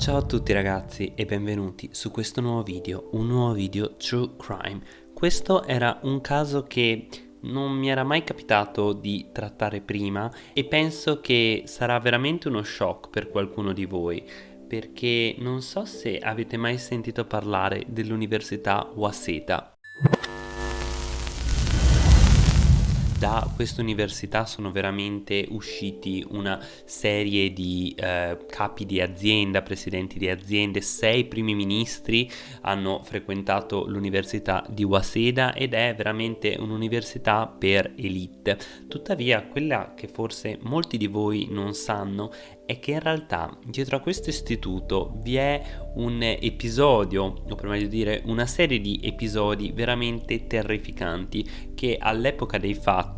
Ciao a tutti ragazzi e benvenuti su questo nuovo video, un nuovo video True Crime. Questo era un caso che non mi era mai capitato di trattare prima e penso che sarà veramente uno shock per qualcuno di voi perché non so se avete mai sentito parlare dell'Università Waseda. Da questa università sono veramente usciti una serie di eh, capi di azienda, presidenti di aziende, sei primi ministri hanno frequentato l'università di Waseda ed è veramente un'università per elite. Tuttavia quella che forse molti di voi non sanno è che in realtà dietro a questo istituto vi è un episodio, o per meglio dire una serie di episodi veramente terrificanti che all'epoca dei fatti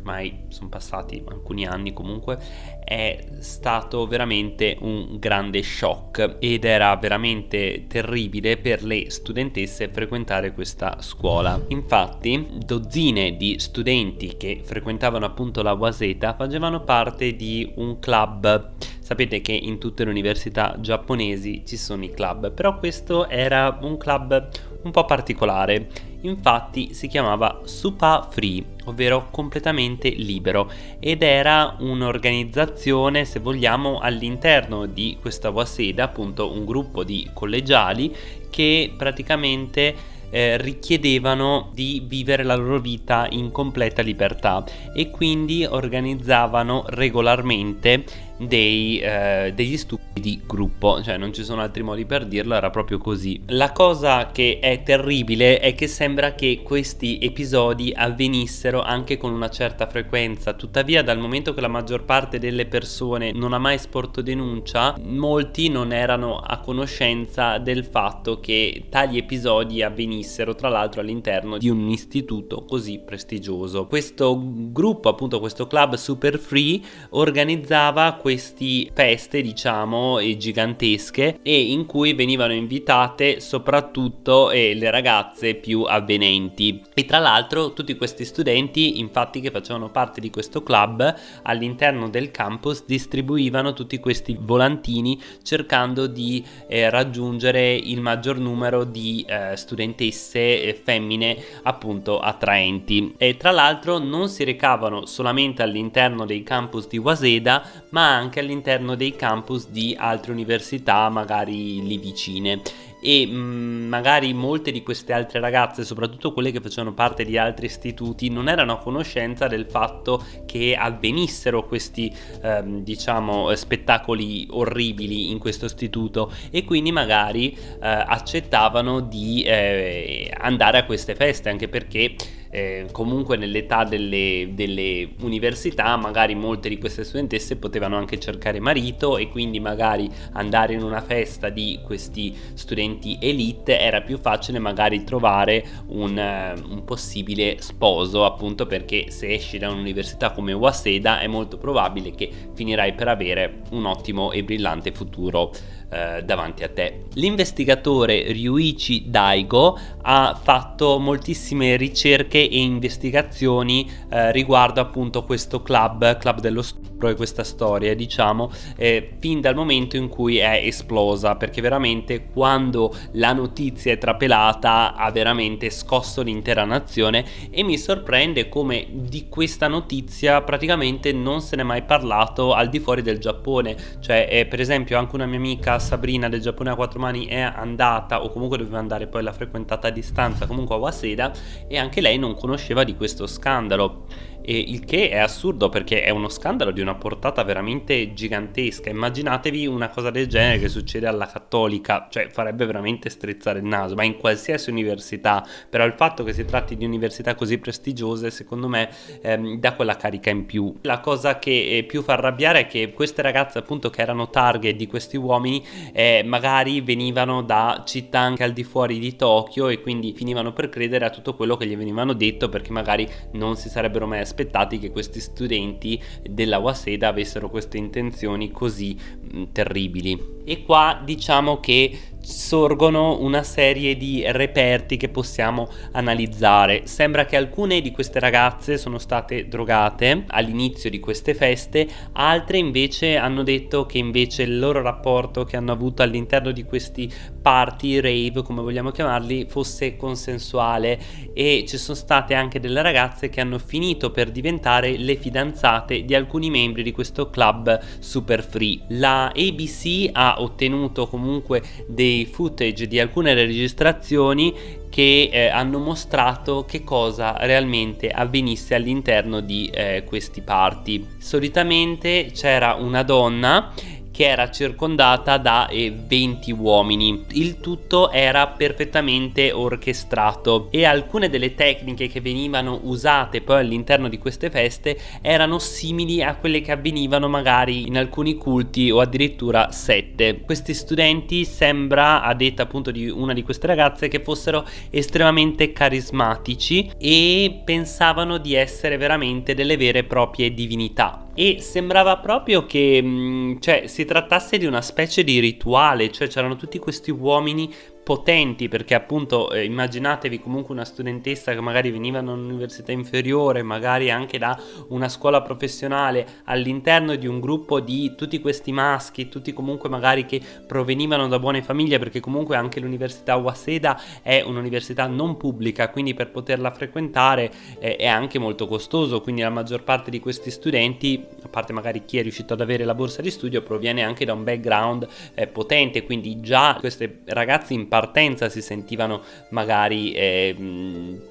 ormai sono passati alcuni anni comunque, è stato veramente un grande shock ed era veramente terribile per le studentesse frequentare questa scuola. Infatti, dozzine di studenti che frequentavano appunto la Waseta facevano parte di un club Sapete che in tutte le università giapponesi ci sono i club, però questo era un club un po' particolare. Infatti si chiamava Supa Free, ovvero completamente libero, ed era un'organizzazione, se vogliamo, all'interno di questa Waseda, appunto un gruppo di collegiali che praticamente eh, richiedevano di vivere la loro vita in completa libertà e quindi organizzavano regolarmente dei, eh, degli stupidi di gruppo, cioè non ci sono altri modi per dirlo, era proprio così. La cosa che è terribile è che sembra che questi episodi avvenissero anche con una certa frequenza, tuttavia dal momento che la maggior parte delle persone non ha mai sporto denuncia, molti non erano a conoscenza del fatto che tali episodi avvenissero tra l'altro all'interno di un istituto così prestigioso. Questo gruppo, appunto questo club super free, organizzava queste feste diciamo gigantesche e in cui venivano invitate soprattutto eh, le ragazze più avvenenti. E tra l'altro tutti questi studenti infatti che facevano parte di questo club all'interno del campus distribuivano tutti questi volantini cercando di eh, raggiungere il maggior numero di eh, studentesse eh, femmine appunto attraenti. E tra l'altro non si recavano solamente all'interno dei campus di Waseda ma anche all'interno dei campus di altre università magari lì vicine. E mh, mm, magari molte di queste altre ragazze, soprattutto quelle che facevano parte di altri istituti, non erano a conoscenza del fatto che avvenissero questi ehm, diciamo spettacoli orribili in questo istituto. E quindi magari eh, accettavano di eh, andare a queste feste anche perché eh, comunque nell'età delle, delle, università magari molte di queste studentesse potevano anche cercare marito e quindi magari andare in una festa di questi studenti elite era più facile magari trovare un, uh, un possibile sposo appunto perché se esci da un'università come Waseda è molto probabile che finirai per avere un ottimo e brillante futuro eh, davanti a te. L'investigatore Ryuichi Daigo ha fatto moltissime ricerche e investigazioni eh, riguardo appunto questo club, club dello stupro e questa storia diciamo eh, fin dal momento in cui è esplosa perché veramente quando la notizia è trapelata ha veramente scosso l'intera nazione e mi sorprende come di questa notizia praticamente non se n'è mai parlato al di fuori del Giappone cioè eh, per esempio anche una mia amica Sabrina del Giappone a quattro mani è andata o comunque doveva andare poi l'ha frequentata a distanza comunque a Waseda e anche lei non conosceva di questo scandalo e il che è assurdo perché è uno scandalo di una portata veramente gigantesca. Immaginatevi una cosa del genere che succede alla cattolica cioè farebbe veramente strizzare il naso ma in qualsiasi università. Però il fatto che si tratti di università così prestigiose secondo me ehm, dà quella carica in più. La cosa che eh, più fa arrabbiare è che queste ragazze appunto che erano target di questi uomini eh, magari venivano da città anche al di fuori di Tokyo e quindi finivano per credere a tutto quello che gli venivano detto perché magari non si sarebbero mai aspettati che questi studenti della Waseda avessero queste intenzioni così mh, terribili. E qua diciamo che sorgono una serie di reperti che possiamo analizzare. Sembra che alcune di queste ragazze sono state drogate all'inizio di queste feste, altre invece hanno detto che invece il loro rapporto che hanno avuto all'interno di questi party, rave come vogliamo chiamarli, fosse consensuale e ci sono state anche delle ragazze che hanno finito per diventare le fidanzate di alcuni membri di questo club super free. La ABC ha ottenuto comunque dei footage di alcune registrazioni che eh, hanno mostrato che cosa realmente avvenisse all'interno di eh, questi party. Solitamente c'era una donna che era circondata da eh, 20 uomini. Il tutto era perfettamente orchestrato e alcune delle tecniche che venivano usate poi all'interno di queste feste erano simili a quelle che avvenivano magari in alcuni culti o addirittura sette. Questi studenti sembra, a detta appunto di una di queste ragazze, che fossero estremamente carismatici e pensavano di essere veramente delle vere e proprie divinità e sembrava proprio che mm, cioè, si trattasse di una specie di rituale, cioè c'erano tutti questi uomini potenti perché appunto eh, immaginatevi comunque una studentessa che magari veniva da un'università inferiore, magari anche da una scuola professionale all'interno di un gruppo di tutti questi maschi, tutti comunque magari che provenivano da buone famiglie perché comunque anche l'università Waseda è un'università non pubblica, quindi per poterla frequentare eh, è anche molto costoso, quindi la maggior parte di questi studenti, a parte magari chi è riuscito ad avere la borsa di studio, proviene anche da un background eh, potente, quindi già queste ragazze in partenza si sentivano magari eh,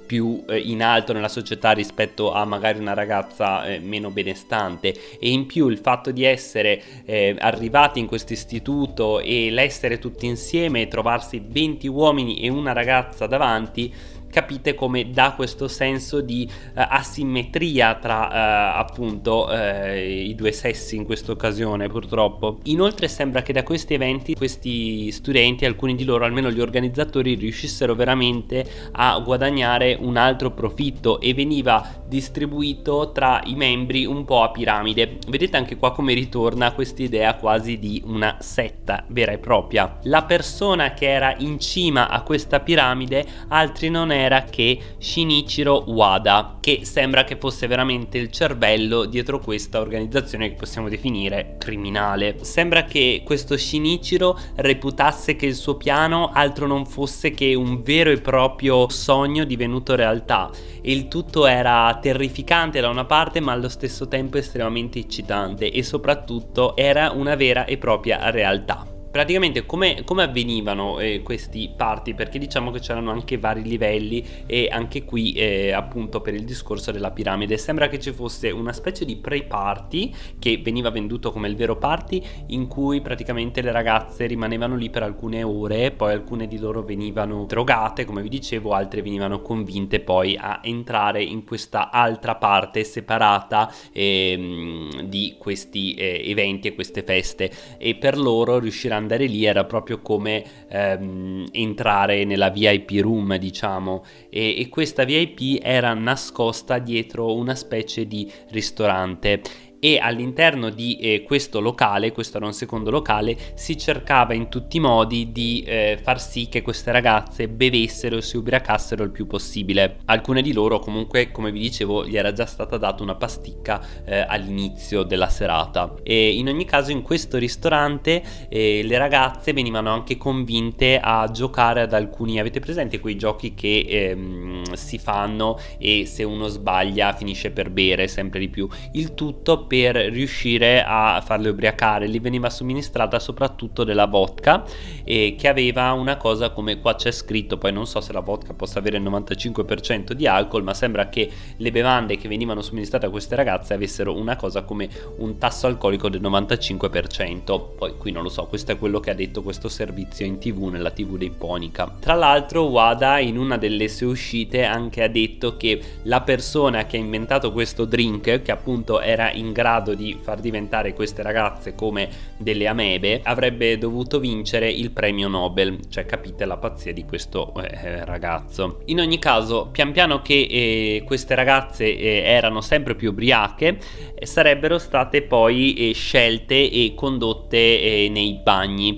più eh, in alto nella società rispetto a magari una ragazza eh, meno benestante. E in più il fatto di essere eh, arrivati in questo istituto e l'essere tutti insieme e trovarsi 20 uomini e una ragazza davanti capite come dà questo senso di uh, asimmetria tra uh, appunto uh, i due sessi in questa occasione purtroppo. Inoltre sembra che da questi eventi questi studenti, alcuni di loro, almeno gli organizzatori, riuscissero veramente a guadagnare un altro profitto e veniva distribuito tra i membri un po' a piramide. Vedete anche qua come ritorna questa idea quasi di una setta vera e propria. La persona che era in cima a questa piramide altri non era che Shinichiro Wada, che sembra che fosse veramente il cervello dietro questa organizzazione che possiamo definire criminale. Sembra che questo Shinichiro reputasse che il suo piano altro non fosse che un vero e proprio sogno divenuto realtà e il tutto era terrificante da una parte ma allo stesso tempo estremamente eccitante e soprattutto era una vera e propria realtà praticamente come, come avvenivano eh, questi party perché diciamo che c'erano anche vari livelli e anche qui eh, appunto per il discorso della piramide. Sembra che ci fosse una specie di pre-party che veniva venduto come il vero party in cui praticamente le ragazze rimanevano lì per alcune ore poi alcune di loro venivano drogate come vi dicevo altre venivano convinte poi a entrare in questa altra parte separata eh, di questi eh, eventi e queste feste. E per loro riusciranno andare lì era proprio come ehm, entrare nella VIP room, diciamo, e, e questa VIP era nascosta dietro una specie di ristorante e all'interno di eh, questo locale, questo era un secondo locale, si cercava in tutti i modi di eh, far sì che queste ragazze bevessero e si ubriacassero il più possibile. Alcune di loro comunque, come vi dicevo, gli era già stata data una pasticca eh, all'inizio della serata. E in ogni caso in questo ristorante eh, le ragazze venivano anche convinte a giocare ad alcuni, avete presente quei giochi che ehm, si fanno e se uno sbaglia finisce per bere sempre di più. Il tutto per riuscire a farle ubriacare. Gli veniva somministrata soprattutto della vodka e che aveva una cosa come qua c'è scritto poi non so se la vodka possa avere il 95% di alcol ma sembra che le bevande che venivano somministrate a queste ragazze avessero una cosa come un tasso alcolico del 95% poi qui non lo so questo è quello che ha detto questo servizio in tv nella tv dei Ponica. Tra l'altro Wada in una delle sue uscite anche ha detto che la persona che ha inventato questo drink che appunto era in grado di far diventare queste ragazze come delle amebe avrebbe dovuto vincere il premio Nobel. Cioè capite la pazzia di questo eh, ragazzo. In ogni caso pian piano che eh, queste ragazze eh, erano sempre più ubriache eh, sarebbero state poi eh, scelte e condotte eh, nei bagni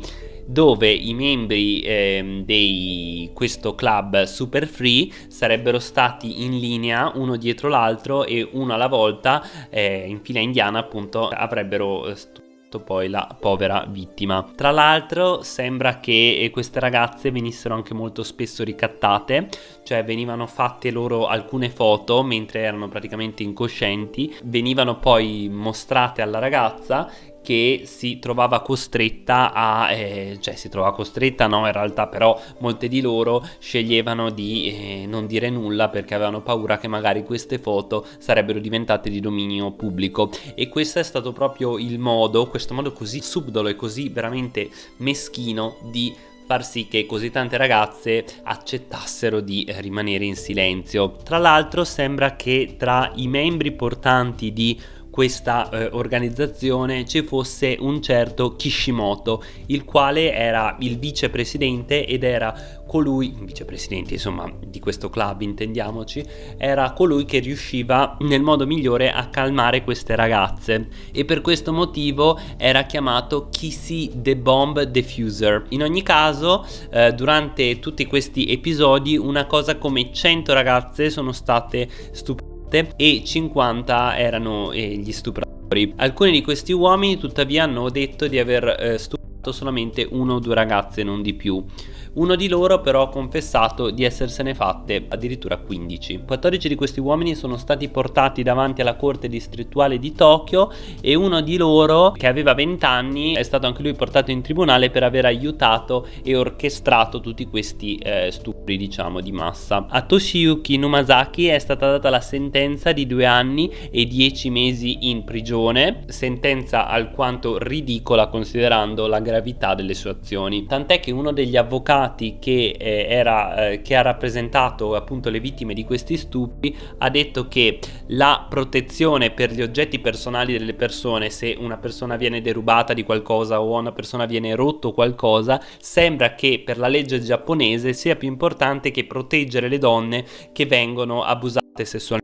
dove i membri eh, di questo club super free sarebbero stati in linea uno dietro l'altro e uno alla volta eh, in fila indiana appunto avrebbero eh, poi la povera vittima. Tra l'altro sembra che eh, queste ragazze venissero anche molto spesso ricattate, cioè venivano fatte loro alcune foto mentre erano praticamente incoscienti, venivano poi mostrate alla ragazza che si trovava costretta a, eh, cioè si trovava costretta no in realtà però molte di loro sceglievano di eh, non dire nulla perché avevano paura che magari queste foto sarebbero diventate di dominio pubblico e questo è stato proprio il modo, questo modo così subdolo e così veramente meschino di far sì che così tante ragazze accettassero di eh, rimanere in silenzio. Tra l'altro sembra che tra i membri portanti di questa eh, organizzazione ci fosse un certo Kishimoto il quale era il vicepresidente ed era colui, vicepresidente insomma di questo club intendiamoci, era colui che riusciva nel modo migliore a calmare queste ragazze e per questo motivo era chiamato Kissy the Bomb Diffuser. In ogni caso eh, durante tutti questi episodi una cosa come 100 ragazze sono state stupite e 50 erano eh, gli stupratori. Alcuni di questi uomini tuttavia hanno detto di aver eh, stuprato solamente uno o due ragazze, non di più. Uno di loro però ha confessato di essersene fatte addirittura 15. 14 di questi uomini sono stati portati davanti alla corte distrettuale di Tokyo e uno di loro, che aveva 20 anni, è stato anche lui portato in tribunale per aver aiutato e orchestrato tutti questi eh, stupri, diciamo, di massa. A Toshiyuki Numazaki è stata data la sentenza di due anni e dieci mesi in prigione, sentenza alquanto ridicola considerando la gravità delle sue azioni. Tant'è che uno degli avvocati avvocati che, eh, era, eh, che ha rappresentato appunto le vittime di questi stupri ha detto che la protezione per gli oggetti personali delle persone se una persona viene derubata di qualcosa o una persona viene rotto qualcosa sembra che per la legge giapponese sia più importante che proteggere le donne che vengono abusate sessualmente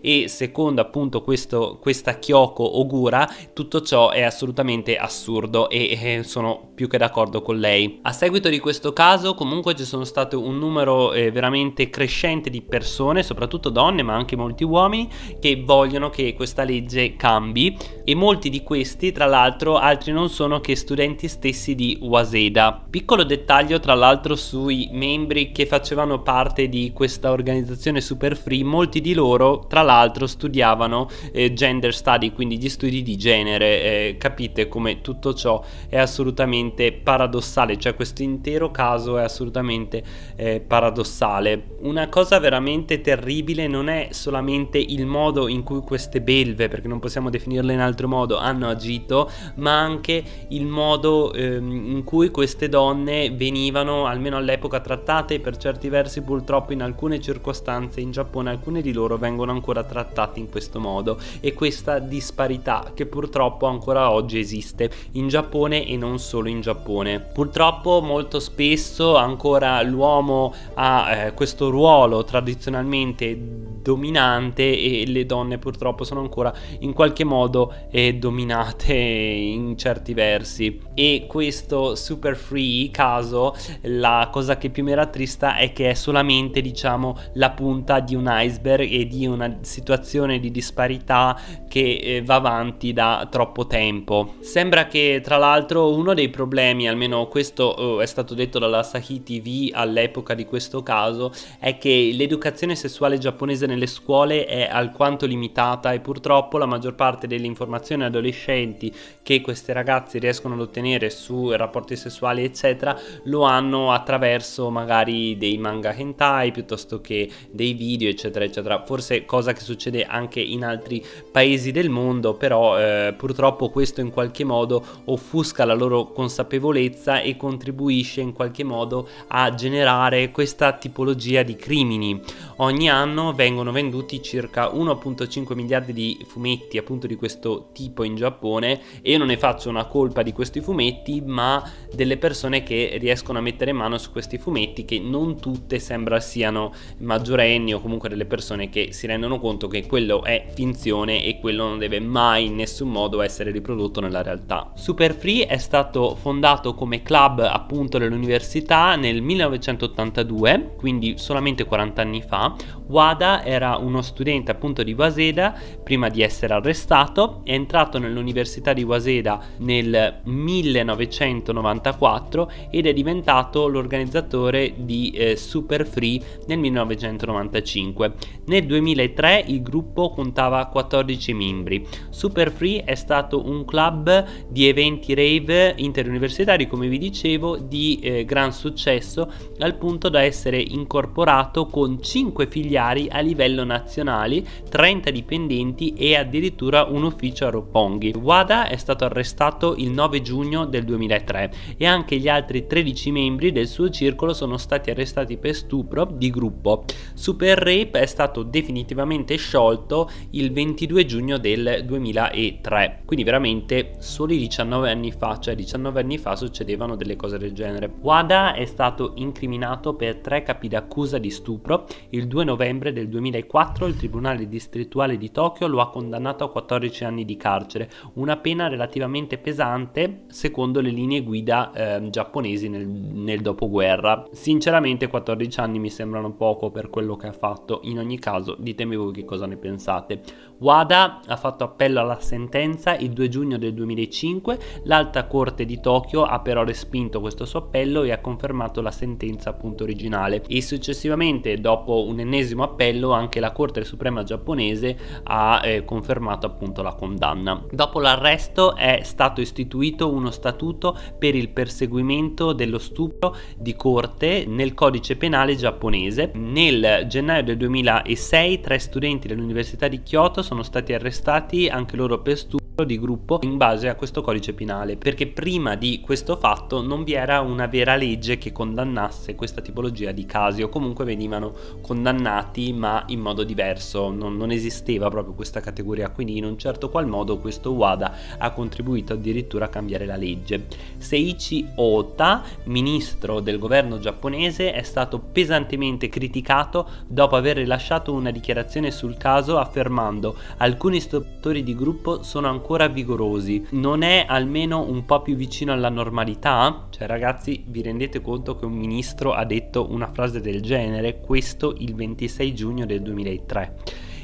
e secondo appunto questo, questa Kyoko Ogura tutto ciò è assolutamente assurdo e, e sono più che d'accordo con lei. A seguito di questo caso comunque ci sono state un numero eh, veramente crescente di persone, soprattutto donne ma anche molti uomini, che vogliono che questa legge cambi e molti di questi tra l'altro altri non sono che studenti stessi di Waseda. Piccolo dettaglio tra l'altro sui membri che facevano parte di questa organizzazione super free, molti di loro loro tra l'altro studiavano eh, gender study, quindi gli studi di genere, eh, capite come tutto ciò è assolutamente paradossale, cioè questo intero caso è assolutamente eh, paradossale. Una cosa veramente terribile non è solamente il modo in cui queste belve, perché non possiamo definirle in altro modo, hanno agito, ma anche il modo ehm, in cui queste donne venivano, almeno all'epoca, trattate per certi versi purtroppo in alcune circostanze in Giappone, alcune di loro vengono vengono ancora trattati in questo modo e questa disparità che purtroppo ancora oggi esiste in Giappone e non solo in Giappone. Purtroppo molto spesso ancora l'uomo ha eh, questo ruolo tradizionalmente dominante e le donne purtroppo sono ancora in qualche modo eh, dominate in certi versi e questo super free caso la cosa che più mi rattrista è che è solamente diciamo la punta di un iceberg e di una situazione di disparità che eh, va avanti da troppo tempo. Sembra che tra l'altro uno dei problemi, almeno questo oh, è stato detto dalla Sahi TV all'epoca di questo caso, è che l'educazione sessuale giapponese nelle scuole è alquanto limitata e purtroppo la maggior parte delle informazioni adolescenti che queste ragazze riescono ad ottenere su rapporti sessuali eccetera lo hanno attraverso magari dei manga hentai piuttosto che dei video eccetera eccetera forse cosa che succede anche in altri paesi del mondo, però eh, purtroppo questo in qualche modo offusca la loro consapevolezza e contribuisce in qualche modo a generare questa tipologia di crimini. Ogni anno vengono vengono venduti circa 1.5 miliardi di fumetti appunto di questo tipo in Giappone e io non ne faccio una colpa di questi fumetti ma delle persone che riescono a mettere mano su questi fumetti che non tutte sembra siano maggiorenni o comunque delle persone che si rendono conto che quello è finzione e quello non deve mai in nessun modo essere riprodotto nella realtà. Super Free è stato fondato come club appunto dell'università nel 1982 quindi solamente 40 anni fa Wada era uno studente appunto di Waseda prima di essere arrestato, è entrato nell'università di Waseda nel 1994 ed è diventato l'organizzatore di eh, Super Free nel 1995. Nel 2003 il gruppo contava 14 membri. Super Free è stato un club di eventi rave interuniversitari come vi dicevo di eh, gran successo al punto da essere incorporato con 5 filiali a livello nazionale, 30 dipendenti e addirittura un ufficio a Roppongi. Wada è stato arrestato il 9 giugno del 2003 e anche gli altri 13 membri del suo circolo sono stati arrestati per stupro di gruppo. Super Rape è stato definitivamente sciolto il 22 giugno del 2003, quindi veramente soli 19 anni fa, cioè 19 anni fa succedevano delle cose del genere. Wada è stato incriminato per tre capi d'accusa di stupro il 2 novembre del 2004 il Tribunale distrettuale di Tokyo lo ha condannato a 14 anni di carcere, una pena relativamente pesante secondo le linee guida eh, giapponesi nel, nel dopoguerra. Sinceramente 14 anni mi sembrano poco per quello che ha fatto, in ogni caso ditemi voi che cosa ne pensate. Wada ha fatto appello alla sentenza il 2 giugno del 2005, l'alta corte di Tokyo ha però respinto questo suo appello e ha confermato la sentenza appunto originale e successivamente dopo un ennesimo appello anche la Corte Suprema giapponese ha eh, confermato appunto la condanna. Dopo l'arresto è stato istituito uno statuto per il perseguimento dello stupro di corte nel codice penale giapponese. Nel gennaio del 2006 tre studenti dell'Università di Kyoto sono stati arrestati anche loro per stupro di gruppo in base a questo codice penale perché prima di questo fatto non vi era una vera legge che condannasse questa tipologia di casi o comunque venivano condannati ma in modo diverso. Non, non esisteva proprio questa categoria quindi in un certo qual modo questo WADA ha contribuito addirittura a cambiare la legge. Seiichi Ota ministro del governo giapponese è stato pesantemente criticato dopo aver rilasciato una dichiarazione sul caso affermando alcuni istruttori di gruppo sono ancora ancora vigorosi non è almeno un po' più vicino alla normalità? Cioè ragazzi vi rendete conto che un ministro ha detto una frase del genere questo il 26 giugno del 2003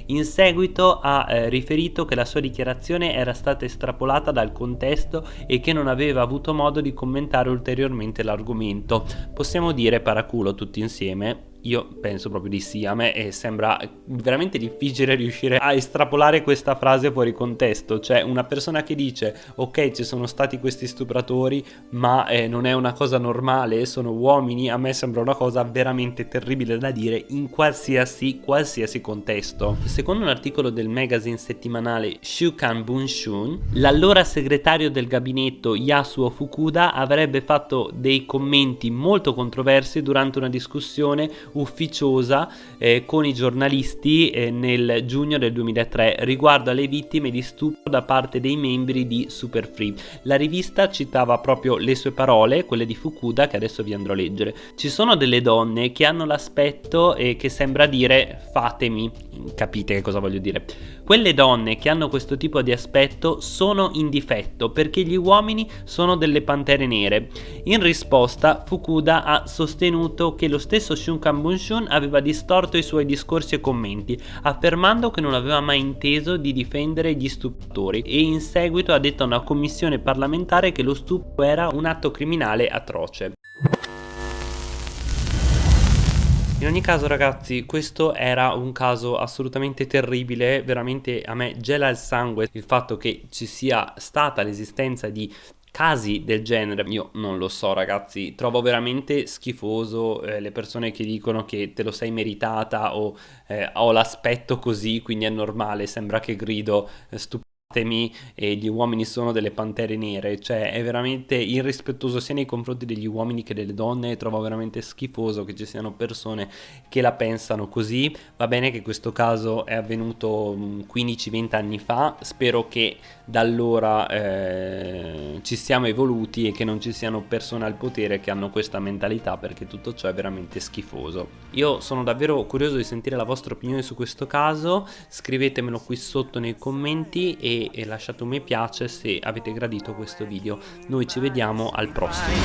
in seguito ha eh, riferito che la sua dichiarazione era stata estrapolata dal contesto e che non aveva avuto modo di commentare ulteriormente l'argomento. Possiamo dire paraculo tutti insieme? Io penso proprio di sì, a me eh, sembra veramente difficile riuscire a estrapolare questa frase fuori contesto, cioè una persona che dice ok ci sono stati questi stupratori ma eh, non è una cosa normale, sono uomini, a me sembra una cosa veramente terribile da dire in qualsiasi, qualsiasi contesto. Secondo un articolo del magazine settimanale Shukan Bunshun, l'allora segretario del gabinetto Yasuo Fukuda avrebbe fatto dei commenti molto controversi durante una discussione ufficiosa eh, con i giornalisti eh, nel giugno del 2003 riguardo alle vittime di stupro da parte dei membri di Super Free. La rivista citava proprio le sue parole, quelle di Fukuda, che adesso vi andrò a leggere. Ci sono delle donne che hanno l'aspetto eh, che sembra dire fatemi, capite che cosa voglio dire. Quelle donne che hanno questo tipo di aspetto sono in difetto perché gli uomini sono delle pantere nere. In risposta Fukuda ha sostenuto che lo stesso Shunkan Bunshun aveva distorto i suoi discorsi e commenti, affermando che non aveva mai inteso di difendere gli stupratori e in seguito ha detto a una commissione parlamentare che lo stupro era un atto criminale atroce. In ogni caso ragazzi questo era un caso assolutamente terribile, veramente a me gela il sangue il fatto che ci sia stata l'esistenza di casi del genere io non lo so ragazzi trovo veramente schifoso eh, le persone che dicono che te lo sei meritata o eh, ho l'aspetto così quindi è normale sembra che grido eh, scusatemi, e gli uomini sono delle pantere nere, cioè è veramente irrispettoso sia nei confronti degli uomini che delle donne, trovo veramente schifoso che ci siano persone che la pensano così, va bene che questo caso è avvenuto 15-20 mm, anni fa, spero che da allora eh, ci siamo evoluti e che non ci siano persone al potere che hanno questa mentalità perché tutto ciò è veramente schifoso. Io sono davvero curioso di sentire la vostra opinione su questo caso, scrivetemelo qui sotto nei commenti e, e lasciate un mi piace se avete gradito questo video. Noi ci vediamo al prossimo.